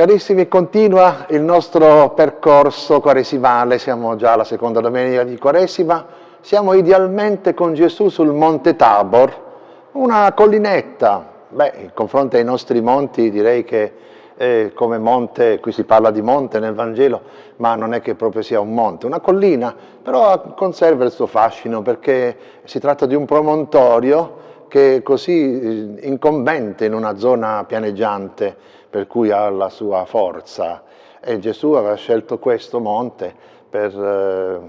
Carissimi, continua il nostro percorso quaresimale, siamo già alla seconda domenica di Quaresima, siamo idealmente con Gesù sul Monte Tabor, una collinetta, beh, in confronto ai nostri monti direi che eh, come monte, qui si parla di monte nel Vangelo, ma non è che proprio sia un monte, una collina, però conserva il suo fascino perché si tratta di un promontorio che è così eh, incombente in una zona pianeggiante, per cui ha la sua forza. E Gesù aveva scelto questo monte per eh,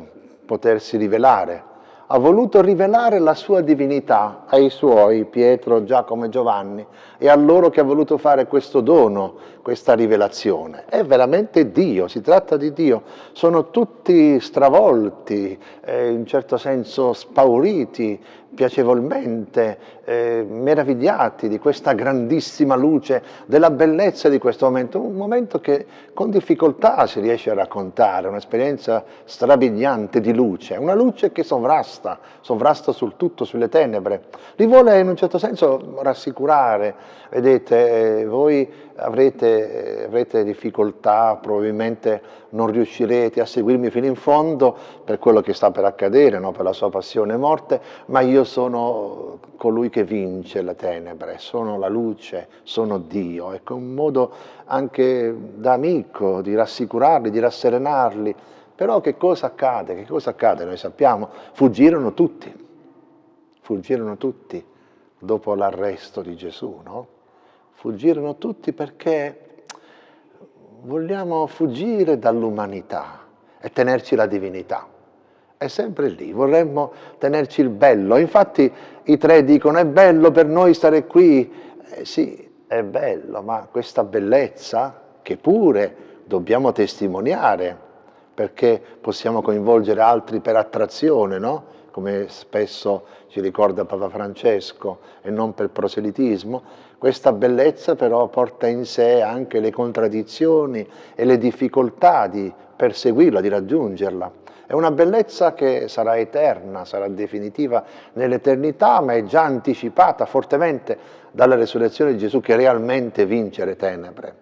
potersi rivelare. Ha voluto rivelare la sua divinità ai suoi, Pietro, Giacomo e Giovanni, e a loro che ha voluto fare questo dono, questa rivelazione. È veramente Dio, si tratta di Dio. Sono tutti stravolti, eh, in un certo senso spauriti, piacevolmente eh, meravigliati di questa grandissima luce, della bellezza di questo momento, un momento che con difficoltà si riesce a raccontare, un'esperienza strabiliante di luce, una luce che sovrasta, sovrasta sul tutto, sulle tenebre. Li vuole in un certo senso rassicurare, vedete, eh, voi avrete, avrete, difficoltà, probabilmente non riuscirete a seguirmi fino in fondo per quello che sta per accadere, no? per la sua passione e morte, ma io sono colui che vince le tenebre, sono la luce, sono Dio. Ecco, un modo anche da amico di rassicurarli, di rasserenarli. Però che cosa accade? Che cosa accade? Noi sappiamo, fuggirono tutti, fuggirono tutti dopo l'arresto di Gesù, no? Fuggirono tutti perché vogliamo fuggire dall'umanità e tenerci la divinità. È sempre lì, vorremmo tenerci il bello. Infatti i tre dicono è bello per noi stare qui. Eh, sì, è bello, ma questa bellezza che pure dobbiamo testimoniare perché possiamo coinvolgere altri per attrazione, no? come spesso ci ricorda Papa Francesco, e non per proselitismo, questa bellezza però porta in sé anche le contraddizioni e le difficoltà di perseguirla, di raggiungerla. È una bellezza che sarà eterna, sarà definitiva nell'eternità, ma è già anticipata fortemente dalla resurrezione di Gesù che realmente vince le tenebre.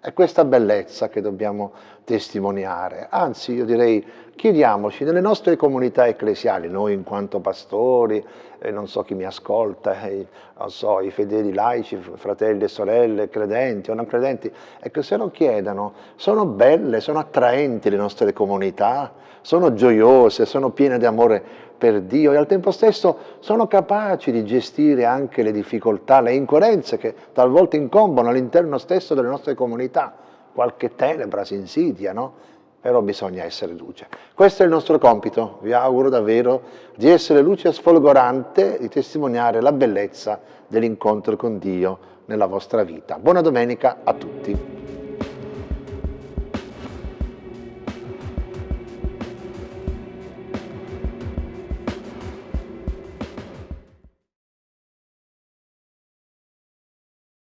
È questa bellezza che dobbiamo testimoniare, anzi io direi chiediamoci nelle nostre comunità ecclesiali, noi in quanto pastori, eh, non so chi mi ascolta, eh, so, i fedeli laici, fratelli e sorelle, credenti o non credenti, ecco se lo chiedano, sono belle, sono attraenti le nostre comunità, sono gioiose, sono piene di amore per Dio e al tempo stesso sono capaci di gestire anche le difficoltà, le incoerenze che talvolta incombono all'interno stesso delle nostre comunità. Qualche tenebra si insidia, no? Però bisogna essere luce. Questo è il nostro compito. Vi auguro davvero di essere luce sfolgorante, di testimoniare la bellezza dell'incontro con Dio nella vostra vita. Buona domenica a tutti.